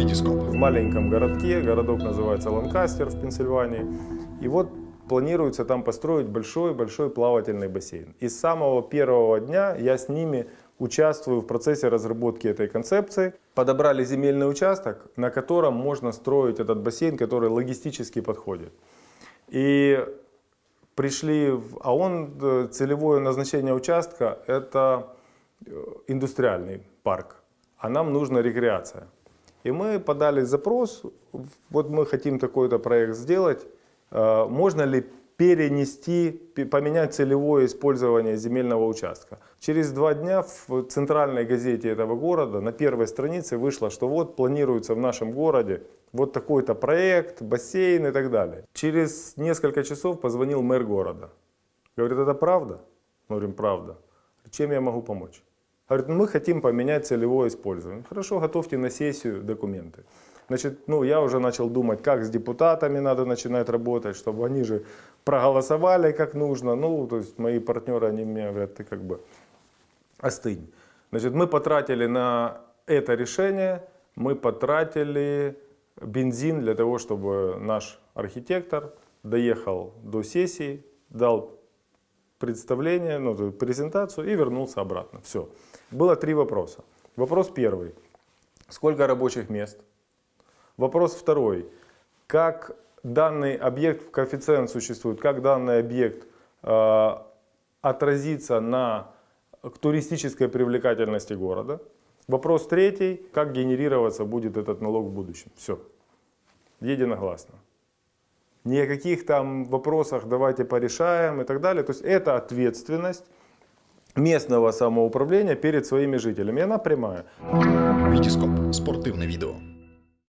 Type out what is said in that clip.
Витископ. в маленьком городке, городок называется Ланкастер в Пенсильвании. И вот планируется там построить большой-большой плавательный бассейн. И с самого первого дня я с ними участвую в процессе разработки этой концепции. Подобрали земельный участок, на котором можно строить этот бассейн, который логистически подходит. И пришли, в- а он, целевое назначение участка это э, индустриальный парк, а нам нужна рекреация. И мы подали запрос, вот мы хотим такой-то проект сделать, Э, можно ли перенести, пе- поменять целевое использование земельного участка. Через два дня в центральной газете этого города на первой странице вышло, что вот планируется в нашем городе вот такой-то проект, бассейн и так далее. Через несколько часов позвонил мэр города. Говорит, это правда? Мы говорим, правда. Чем я могу помочь? Говорит, «Ну, мы хотим поменять целевое использование. Хорошо, готовьте на сессию документы. Значит, ну, я уже начал думать, как с депутатами надо начинать работать, чтобы они же проголосовали как нужно. Ну, то есть мои партнеры, они мне говорят, ты как бы остынь. Значит, мы потратили на это решение, мы потратили бензин для того, чтобы наш архитектор доехал до сессии, дал представление, ну, презентацию и вернулся обратно. Все. Было три вопроса. Вопрос первый. Сколько рабочих мест? Вопрос второй. Как данный объект, коэффициент существует, как данный объект э, отразится на туристической привлекательности города? Вопрос третий. Как генерироваться будет этот налог в будущем? Все. Единогласно. Ни о каких там вопросах давайте порешаем и так далее. То есть это ответственность местного самоуправления перед своими жителями. И она прямая. Витископ. Спортивне відео.